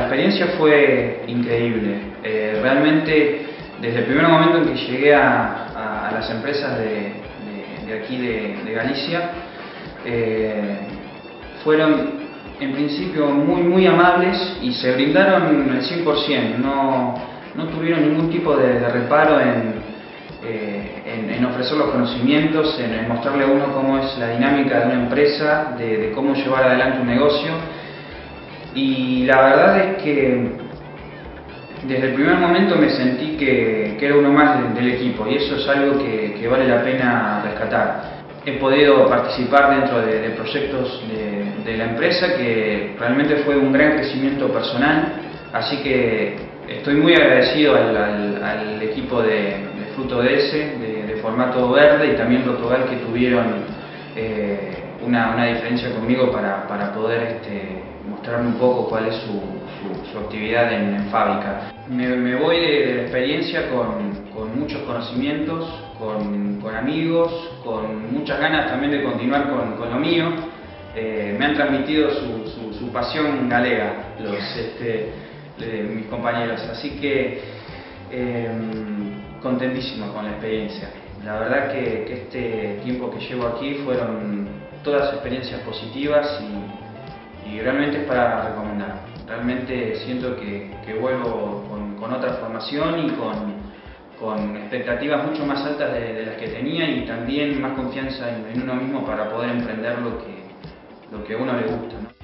experiencia fue increíble. Eh, realmente, desde el primer momento en que llegué a, las empresas de, aquí de, Galicia, eh, fueron en principio muy, muy amables y se brindaron el 100%. No, no tuvieron ningún tipo de, reparo eh, en, en, ofrecer los conocimientos, en, mostrarle a uno cómo es la dinámica de una empresa, de cómo llevar adelante un negocio y la verdad es que desde el primer momento me sentí que, era uno más del, equipo y eso es algo que, vale la pena rescatar. He podido participar dentro de, proyectos de, la empresa que realmente fue un gran crecimiento personal, así que estoy muy agradecido al, equipo de, Fruto DS, de, formato verde y también Rotogal que tuvieron eh, una, diferencia conmigo para, poder este, mostrarme un poco cuál es su, actividad en, fábrica. Me, voy de, la experiencia con, muchos conocimientos, con, amigos, con muchas ganas también de continuar con, lo mío. Eh, me han transmitido su, pasión galega los, este, mis compañeros, así que em, contentísimo con la experiencia. La verdad que, este tiempo que llevo aquí fueron todas experiencias positivas y, realmente es para recomendar. Realmente siento que, vuelvo con, otra formación y con, expectativas mucho más altas de, las que tenía y también más confianza en, uno mismo para poder emprender lo que a uno le gusta.